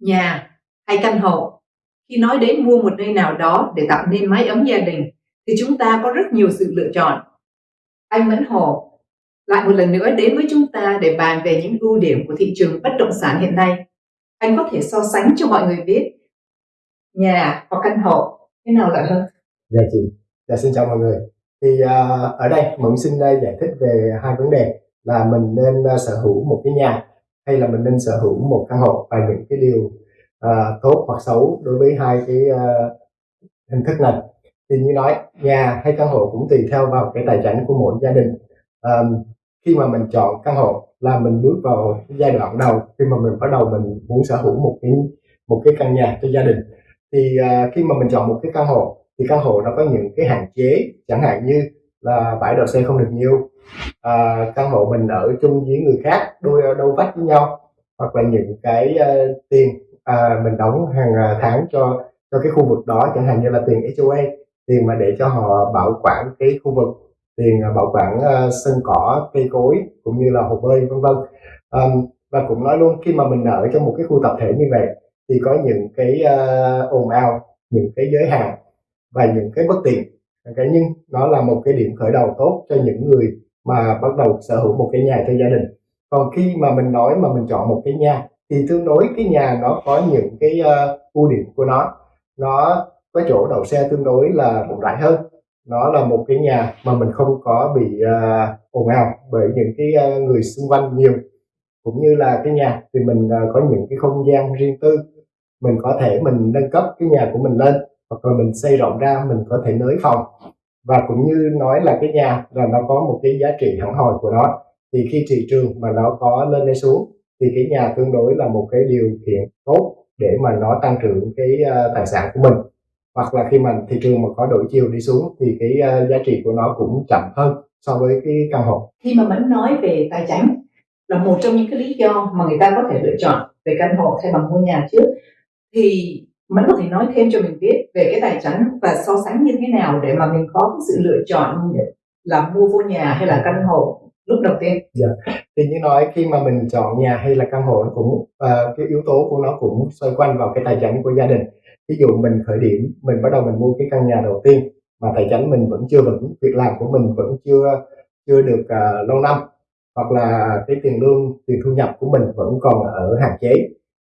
nhà hay căn hộ. Khi nói đến mua một nơi nào đó để tạo nên mái ấm gia đình thì chúng ta có rất nhiều sự lựa chọn. Anh Mẫn Hồ lại một lần nữa đến với chúng ta để bàn về những ưu điểm của thị trường bất động sản hiện nay. Anh có thể so sánh cho mọi người biết nhà hoặc căn hộ thế nào lợi hơn? Dạ chị. Dạ xin chào mọi người. Thì uh, ở đây mẫn xin uh, giải thích về hai vấn đề là mình nên uh, sở hữu một cái nhà hay là mình nên sở hữu một căn hộ và những cái điều uh, tốt hoặc xấu đối với hai cái uh, hình thức này. Thì như nói nhà hay căn hộ cũng tùy theo vào cái tài chính của mỗi gia đình. Um, khi mà mình chọn căn hộ là mình bước vào giai đoạn đầu khi mà mình bắt đầu mình muốn sở hữu một cái một cái căn nhà cho gia đình. Thì uh, khi mà mình chọn một cái căn hộ thì căn hộ nó có những cái hạn chế chẳng hạn như là bãi đậu xe không được nhiều. À, căn hộ mình ở chung với người khác đôi đâu vách với nhau hoặc là những cái uh, tiền à, mình đóng hàng à, tháng cho cho cái khu vực đó chẳng hạn như là tiền HOA tiền mà để cho họ bảo quản cái khu vực tiền à, bảo quản uh, sân cỏ cây cối cũng như là hồ bơi vân vân. Um, và cũng nói luôn khi mà mình ở trong một cái khu tập thể như vậy thì có những cái uh, ồn ào những cái giới hạn và những cái bất tiện okay, nhưng nó là một cái điểm khởi đầu tốt cho những người mà bắt đầu sở hữu một cái nhà cho gia đình. Còn khi mà mình nói mà mình chọn một cái nhà thì tương đối cái nhà nó có những cái uh, ưu điểm của nó. Nó có chỗ đậu xe tương đối là rộng rãi hơn. Nó là một cái nhà mà mình không có bị uh, ồn ào bởi những cái uh, người xung quanh nhiều. Cũng như là cái nhà thì mình uh, có những cái không gian riêng tư. Mình có thể mình nâng cấp cái nhà của mình lên hoặc là mình xây rộng ra mình có thể nới phòng. Và cũng như nói là cái nhà là nó có một cái giá trị hẳn hoi của nó. Thì khi thị trường mà nó có lên hay xuống thì cái nhà tương đối là một cái điều kiện tốt để mà nó tăng trưởng cái uh, tài sản của mình. Hoặc là khi mà thị trường mà có đổi chiều đi xuống thì cái uh, giá trị của nó cũng chậm hơn so với cái căn hộ. Khi mà mình nói về tài chính là một trong những cái lý do mà người ta có thể lựa chọn về căn hộ thay bằng mua nhà trước thì mình có thể nói thêm cho mình biết về cái tài chính và so sánh như thế nào để mà mình có cái sự lựa chọn là mua vô nhà hay là căn hộ lúc đầu tiên? Dạ. Thì như nói khi mà mình chọn nhà hay là căn hộ nó cũng uh, cái yếu tố của nó cũng xoay quanh vào cái tài chính của gia đình. Ví dụ mình khởi điểm mình bắt đầu mình mua cái căn nhà đầu tiên mà tài chính mình vẫn chưa vững việc làm của mình vẫn chưa chưa được uh, lâu năm hoặc là cái tiền lương tiền thu nhập của mình vẫn còn ở hạn chế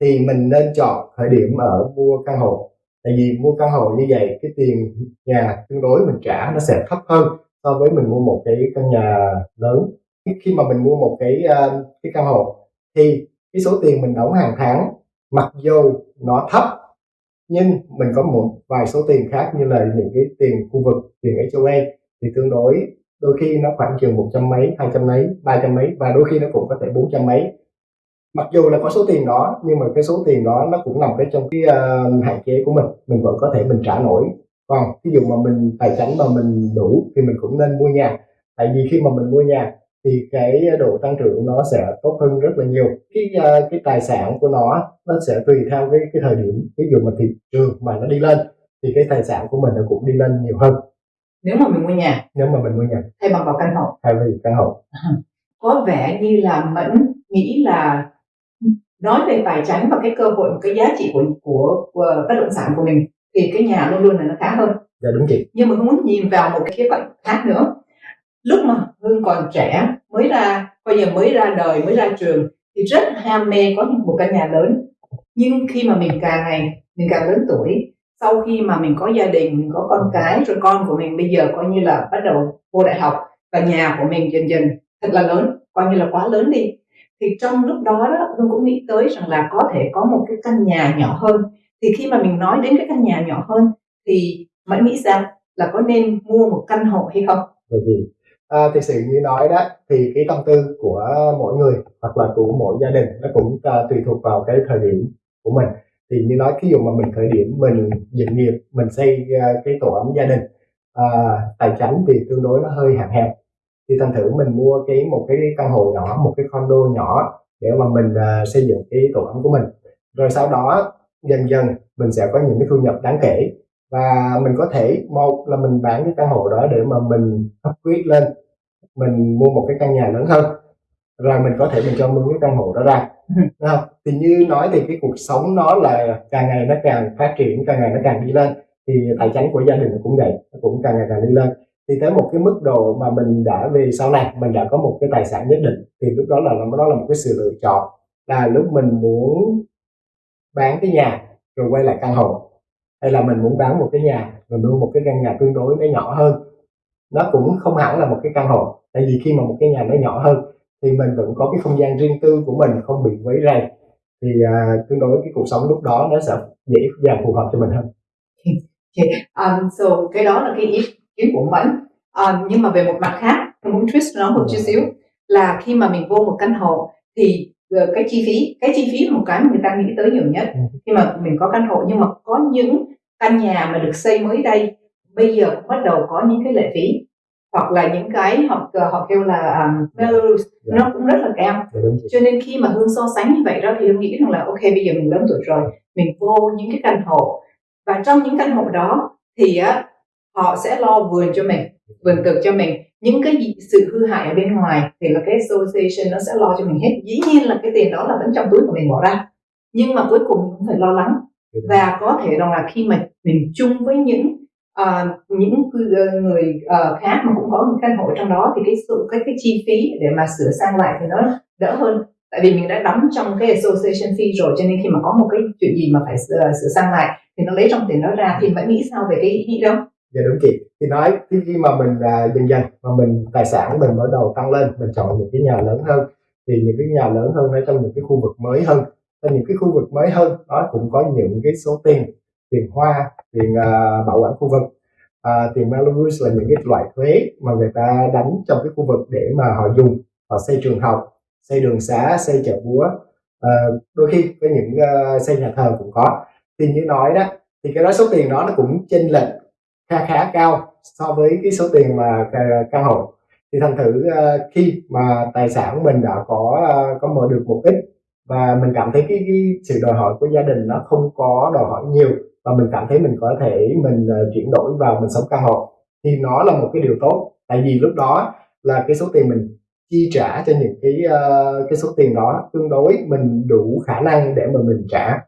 thì mình nên chọn khởi điểm ở mua căn hộ. Tại vì mua căn hộ như vậy cái tiền nhà tương đối mình trả nó sẽ thấp hơn so với mình mua một cái căn nhà lớn. Khi mà mình mua một cái uh, cái căn hộ thì cái số tiền mình đóng hàng tháng mặc dù nó thấp nhưng mình có một vài số tiền khác như là những cái tiền khu vực tiền HOA thì tương đối đôi khi nó khoảng chừng một trăm mấy hai trăm mấy ba trăm mấy và đôi khi nó cũng có thể bốn trăm mấy mặc dù là có số tiền đó nhưng mà cái số tiền đó nó cũng nằm cái trong cái uh, hạn chế của mình. Mình vẫn có thể mình trả nổi. Còn ví dụ mà mình tài chính mà mình đủ thì mình cũng nên mua nhà. Tại vì khi mà mình mua nhà thì cái độ tăng trưởng nó sẽ tốt hơn rất là nhiều. Cái uh, cái tài sản của nó nó sẽ tùy theo cái cái thời điểm. Ví dụ mà thị trường mà nó đi lên thì cái tài sản của mình nó cũng đi lên nhiều hơn. Nếu mà mình mua nhà. Nếu mà mình mua nhà. Thay bằng vào căn hộ. Thay vì căn hộ. Có vẻ như là mẫn nghĩ là nói về tài chính và cái cơ hội cái giá trị của của, của bất động sản của mình thì cái nhà luôn luôn là nó khá hơn. Dạ đúng chị. Nhưng mà muốn nhìn vào một cái khía cạnh khác nữa. Lúc mà hương còn trẻ mới ra coi như mới ra đời mới ra trường thì rất ham mê có một căn nhà lớn. Nhưng khi mà mình càng ngày mình càng lớn tuổi sau khi mà mình có gia đình mình có con cái rồi con của mình bây giờ coi như là bắt đầu vô đại học và nhà của mình dần dần thật là lớn coi như là quá lớn đi thì trong lúc đó đó hương cũng nghĩ tới rằng là có thể có một cái căn nhà nhỏ hơn. Thì khi mà mình nói đến cái căn nhà nhỏ hơn thì mẫn nghĩ rằng là có nên mua một căn hộ hay không? Bởi vì à, thì sự như nói đó thì cái tâm tư của mỗi người hoặc là của mỗi gia đình nó cũng à, tùy thuộc vào cái thời điểm của mình. Thì như nói ví dụ mà mình khởi điểm mình dựng nghiệp mình xây à, cái tổ ấm gia đình à, tài chính thì tương đối nó hơi hạn hẹp thì thành thử mình mua cái một cái căn hộ nhỏ một cái condo nhỏ để mà mình uh, xây dựng cái tổ ấm của mình. Rồi sau đó dần dần mình sẽ có những cái thu nhập đáng kể. Và mình có thể một là mình bán cái căn hộ đó để mà mình upgrade lên mình mua một cái căn nhà lớn hơn. Rồi mình có thể mình cho mướn cái căn hộ đó ra. Không? thì như nói thì cái cuộc sống nó là càng ngày nó càng phát triển càng ngày nó càng đi lên. Thì tài chính của gia đình nó cũng vậy nó cũng càng ngày càng đi lên thì tới một cái mức độ mà mình đã về sau này mình đã có một cái tài sản nhất định thì lúc đó là nó là một cái sự lựa chọn. Là lúc mình muốn bán cái nhà rồi quay lại căn hộ hay là mình muốn bán một cái nhà rồi mua một cái căn nhà tương đối nó nhỏ hơn. Nó cũng không hẳn là một cái căn hộ tại vì khi mà một cái nhà nó nhỏ hơn thì mình vẫn có cái không gian riêng tư của mình không bị quấy rầy. Thì à, tương đối cái cuộc sống lúc đó nó sẽ dễ dàng phù hợp cho mình hơn. Um, so cái đó là cái ý kiến của Mẫn um, nhưng mà về một mặt khác tôi muốn twist nó một chút xíu là khi mà mình vô một căn hộ thì ờ, cái chi phí cái chi phí là một cái mà người ta nghĩ tới nhiều nhất. Ừ. khi mà mình có căn hộ nhưng mà có những căn nhà mà được xây mới đây bây giờ cũng bắt đầu có những cái lệ phí. Hoặc là những cái họ họ kêu là um, Belarus Dạ. nó cũng rất là cao. Dạ, cho nên khi mà hương so sánh như vậy đó thì hương nghĩ rằng là ok bây giờ mình lớn tuổi rồi mình vô những cái căn hộ. Và trong những căn hộ đó thì á họ sẽ lo vườn cho mình vườn cực cho mình. Những cái gì, sự hư hại ở bên ngoài thì là cái association nó sẽ lo cho mình hết. Dĩ nhiên là cái tiền đó là vẫn trong túi của mình bỏ ra. Nhưng mà cuối cùng mình cũng phải lo lắng. Và có thể rằng là khi mà mình chung với những ờ, những ờ, người ờ, khác mà cũng có những căn hộ trong đó thì cái sự cái cái chi phí để mà sửa sang lại thì nó đỡ hơn. Tại vì mình đã đóng trong cái association fee rồi cho nên khi mà có một cái chuyện gì mà phải sửa, sửa sang lại thì nó lấy trong tiền đó ra thì bạn nghĩ sao về cái ý nghĩ đó dạ đúng chị thì nói khi, khi mà mình à, dần dần mà mình tài sản mình bắt đầu tăng lên mình chọn những cái nhà lớn hơn thì những cái nhà lớn hơn ở trong những cái khu vực mới hơn. Trong những cái khu vực mới hơn nó cũng có những cái số tiền tiền hoa tiền à, bảo quản khu vực. À, tiền Belarus là những cái loại thuế mà người ta đánh trong cái khu vực để mà họ dùng họ xây trường học xây đường xá xây chợ búa. À, đôi khi có những à, xây nhà thờ cũng có. Thì như nói đó thì cái đó số tiền đó nó cũng chênh lệch khá khá cao so với cái số tiền mà căn hộ. Thì thành thử ờ, khi mà tài sản mình đã có ờ, có mở được một ít và mình cảm thấy cái, cái sự đòi hỏi của gia đình nó không có đòi hỏi nhiều và mình cảm thấy mình có thể mình ờ, chuyển đổi vào mình sống căn hộ thì nó là một cái điều tốt. Tại vì lúc đó là cái số tiền mình chi trả cho những cái cái số tiền đó tương đối mình đủ khả năng để mà mình trả.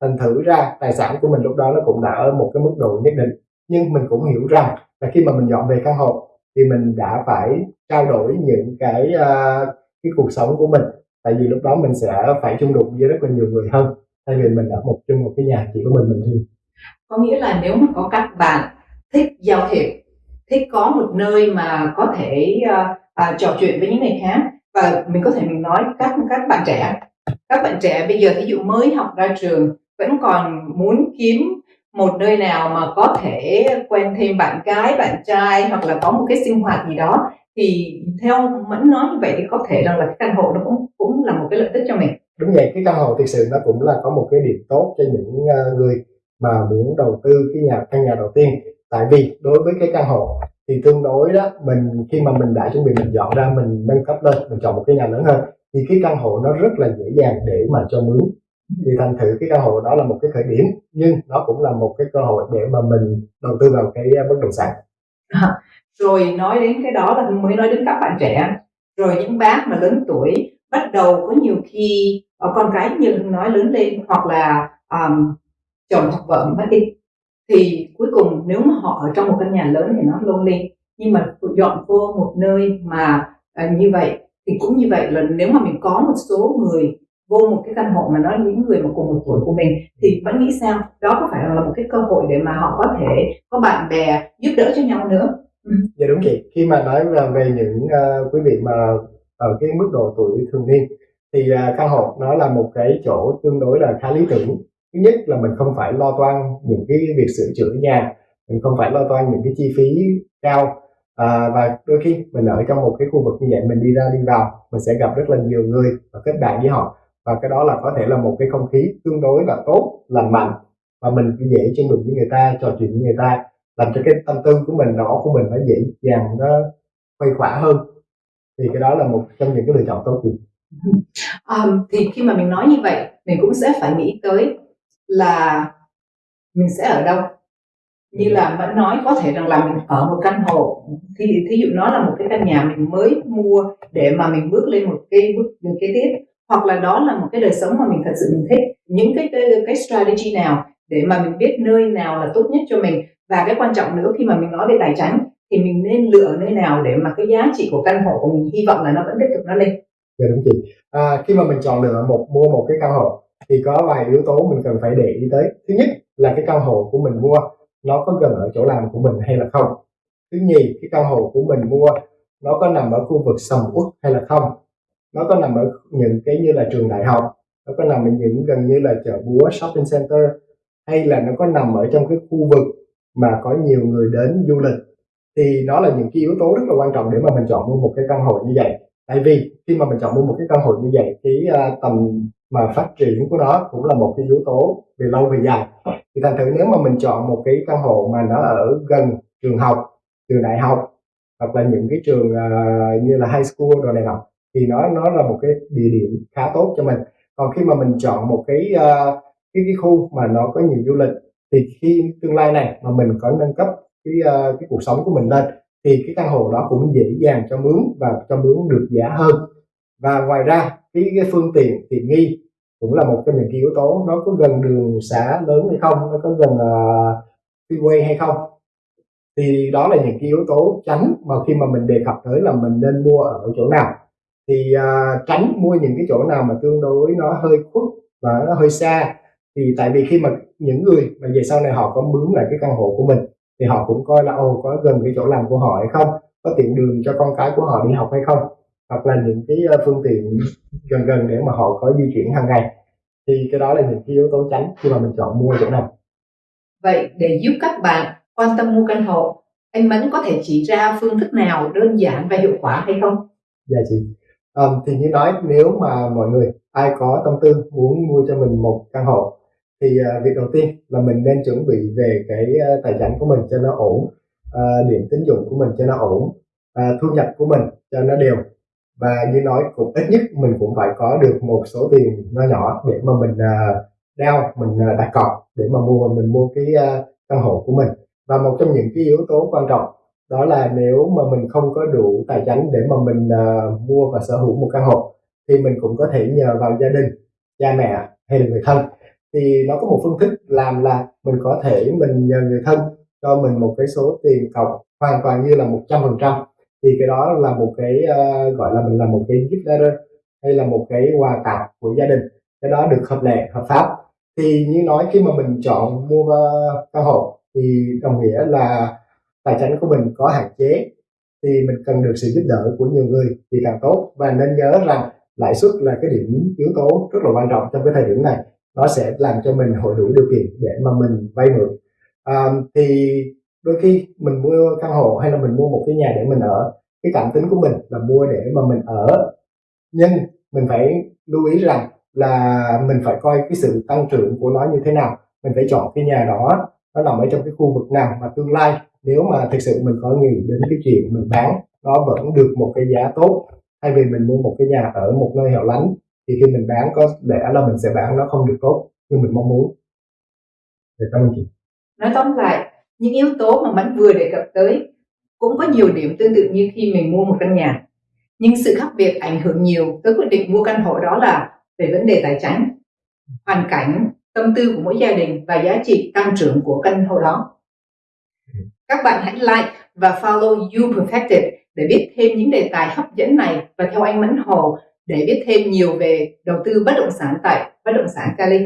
Thành thử ra tài sản của mình lúc đó nó cũng đã ở một cái mức độ nhất định nhưng mình cũng hiểu rằng là khi mà mình dọn về căn hộ thì mình đã phải trao đổi những cái uh, cái cuộc sống của mình. Tại vì lúc đó mình sẽ phải chung đụng với rất là nhiều người hơn. Thay vì mình ở một chung một cái nhà chỉ có mình mình thôi. Có nghĩa là nếu mà có các bạn thích giao thiệp thích có một nơi mà có thể uh, uh, trò chuyện với những người khác và mình có thể mình nói các các bạn trẻ các bạn trẻ bây giờ ví dụ mới học ra trường vẫn còn muốn kiếm một nơi nào mà có thể quen thêm bạn gái, bạn trai hoặc là có một cái sinh hoạt gì đó, thì theo mẫn nói như vậy thì có thể rằng là cái căn hộ nó cũng cũng là một cái lợi ích cho mình. Đúng vậy, cái căn hộ thực sự nó cũng là có một cái điểm tốt cho những ờ, người mà muốn đầu tư cái nhà, căn nhà đầu tiên. Tại vì đối với cái căn hộ thì tương đối đó, mình, khi mà mình đã chuẩn bị, mình dọn ra, mình nâng cấp lên, mình chọn một cái nhà lớn hơn, thì cái căn hộ nó rất là dễ dàng để mà cho mướn thì thành thử cái cơ hội đó là một cái khởi điểm nhưng nó cũng là một cái cơ hội để mà mình đầu tư vào cái ờ, bất động sản. À, rồi nói đến cái đó là mới nói đến các bạn trẻ. Rồi những bác mà lớn tuổi bắt đầu có nhiều khi ở con cái như nói lớn lên hoặc là um, chồng hoặc vợ mất đi thì cuối cùng nếu mà họ ở trong một căn nhà lớn thì nó lonely nhưng mà dọn vô một nơi mà à, như vậy thì cũng như vậy là nếu mà mình có một số người vô một cái căn hộ mà nó những người mà cùng một tuổi của mình thì vẫn nghĩ sao? Đó có phải là một cái cơ hội để mà họ có thể có bạn bè giúp đỡ cho nhau nữa? Ừ. Dạ đúng chị. Khi mà nói về, những uh, quý vị mà ở cái mức độ tuổi thường niên thì uh, căn hộ nó là một cái chỗ tương đối là khá lý tưởng. Thứ nhất là mình không phải lo toan những cái việc sửa chữa nhà mình không phải lo toan những cái chi phí cao à, và đôi khi mình ở trong một cái khu vực như vậy mình đi ra đi vào mình sẽ gặp rất là nhiều người và kết bạn với họ và cái đó là có thể là một cái không khí tương đối là tốt lành mạnh. Và mình dễ chung đụng với người ta trò chuyện với người ta làm cho cái tâm tư của mình óc của mình nó dễ dàng nó khuây khỏa hơn. Thì cái đó là một trong những cái lựa chọn tốt chị um, thì khi mà mình nói như vậy mình cũng sẽ phải nghĩ tới là mình sẽ ở đâu. Như là Mẫn nói có thể rằng là mình ở một căn hộ. Thì thí dụ nó là một cái căn nhà mình mới mua để mà mình bước lên một cái bước đường kế tiếp hoặc là đó là một cái đời sống mà mình thật sự mình thích những cái cái, cái strategy nào để mà mình biết nơi nào là tốt nhất cho mình và cái quan trọng nữa khi mà mình nói về tài chính thì mình nên lựa nơi nào để mà cái giá trị của căn hộ của mình hy vọng là nó vẫn tiếp tục nó lên. Dạ đúng chị. À, khi mà mình chọn lựa một mua một cái căn hộ thì có vài yếu tố mình cần phải để ý tới. Thứ nhất là cái căn hộ của mình mua nó có gần ở chỗ làm của mình hay là không. Thứ nhì cái căn hộ của mình mua nó có nằm ở khu vực sầm uất hay là không. Nó có nằm ở những cái như là trường đại học, nó có nằm ở những gần như là chợ búa, shopping center hay là nó có nằm ở trong cái khu vực mà có nhiều người đến du lịch. Thì đó là những cái yếu tố rất là quan trọng để mà mình chọn mua một cái căn hộ như vậy. Tại vì khi mà mình chọn mua một cái căn hộ như vậy cái uh, tầm mà phát triển của nó cũng là một cái yếu tố về lâu về dài. Thì thành thử nếu mà mình chọn một cái căn hộ mà nó ở gần trường học trường đại học hoặc là những cái trường uh, như là high school rồi này nọ thì nó nó là một cái địa điểm khá tốt cho mình. Còn khi mà mình chọn một cái uh, cái cái khu mà nó có nhiều du lịch thì khi tương lai này mà mình có nâng cấp cái uh, cái cuộc sống của mình lên thì cái căn hộ đó cũng dễ dàng cho mướn và cho mướn được giá hơn. Và ngoài ra cái, cái phương tiện tiện nghi cũng là một trong những cái yếu tố nó có gần đường xá lớn hay không nó có gần uh, freeway hay không. Thì đó là những cái yếu tố tránh mà khi mà mình đề cập tới là mình nên mua ở chỗ nào thì uh, tránh mua những cái chỗ nào mà tương đối nó hơi khuất và nó hơi xa. Thì tại vì khi mà những người mà về sau này họ có mướn lại cái căn hộ của mình thì họ cũng coi là ồ có gần cái chỗ làm của họ hay không? Có tiện đường cho con cái của họ đi học hay không? Hoặc là những cái ờ, phương tiện gần gần để mà họ có di chuyển hàng ngày. Thì cái đó là những cái yếu tố tránh khi mà mình chọn mua chỗ nào. Vậy để giúp các bạn quan tâm mua căn hộ anh Mẫn có thể chỉ ra phương thức nào đơn giản và hiệu quả hay không? Dạ chị à, thì như nói nếu mà mọi người ai có tâm tư muốn mua cho mình một căn hộ thì uh, việc đầu tiên là mình nên chuẩn bị về cái uh, tài chính của mình cho nó ổn uh, điểm tín dụng của mình cho nó ổn uh, thu nhập của mình cho nó đều. Và như nói cũng ít nhất mình cũng phải có được một số tiền nhỏ nhỏ để mà mình uh, đeo mình uh, đặt cọc để mà mua mình mua cái uh, căn hộ của mình. Và một trong những cái yếu tố quan trọng đó là nếu mà mình không có đủ tài chính để mà mình uh, mua và sở hữu một căn hộ thì mình cũng có thể nhờ vào gia đình cha mẹ hay là người thân. Thì nó có một phương thức làm là mình có thể mình nhờ người thân cho mình một cái số tiền cọc hoàn toàn như là một trăm phần trăm. Thì cái đó là một cái uh, gọi là mình là một cái gift letter hay là một cái quà tặng của gia đình. Cái đó được hợp lệ hợp pháp. Thì như nói khi mà mình chọn mua uh, căn hộ thì đồng nghĩa là tài chính của mình có hạn chế thì mình cần được sự giúp đỡ của nhiều người thì càng tốt. Và nên nhớ rằng lãi suất là cái điểm yếu tố rất là quan trọng trong cái thời điểm này. Nó sẽ làm cho mình hội đủ điều kiện để mà mình vay mượn. À, thì đôi khi mình mua căn hộ hay là mình mua một cái nhà để mình ở cái cảm tính của mình là mua để mà mình ở. Nhưng mình phải lưu ý rằng là mình phải coi cái sự tăng trưởng của nó như thế nào. Mình phải chọn cái nhà đó nó nằm ở trong cái khu vực nào mà tương lai nếu mà thực sự mình có nghĩ đến cái chuyện mình bán nó vẫn được một cái giá tốt, thay vì mình mua một cái nhà ở một nơi hẻo lánh, thì khi mình bán có lẽ là mình sẽ bán nó không được tốt như mình mong muốn. Để cảm ơn chị nói tóm lại, những yếu tố mà bạn vừa đề cập tới cũng có nhiều điểm tương tự như khi mình mua một căn nhà. Nhưng sự khác biệt ảnh hưởng nhiều tới quyết định mua căn hộ đó là về vấn đề tài chính, hoàn cảnh, tâm tư của mỗi gia đình và giá trị tăng trưởng của căn hộ đó các bạn hãy like và follow You Perfected để biết thêm những đề tài hấp dẫn này và theo anh Mẫn Hồ để biết thêm nhiều về đầu tư bất động sản tại bất động sản Cali.